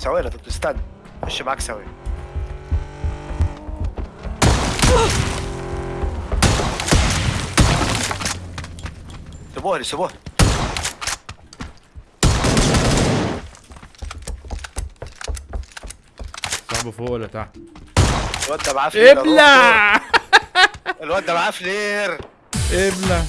ثواني طب استنى. خش معاك سوي. سيبوها لي سيبوها صاحبه فوق ولا تحت؟ الواد ده معاه فلير ابلع الواد ده معاه فلير. ابلع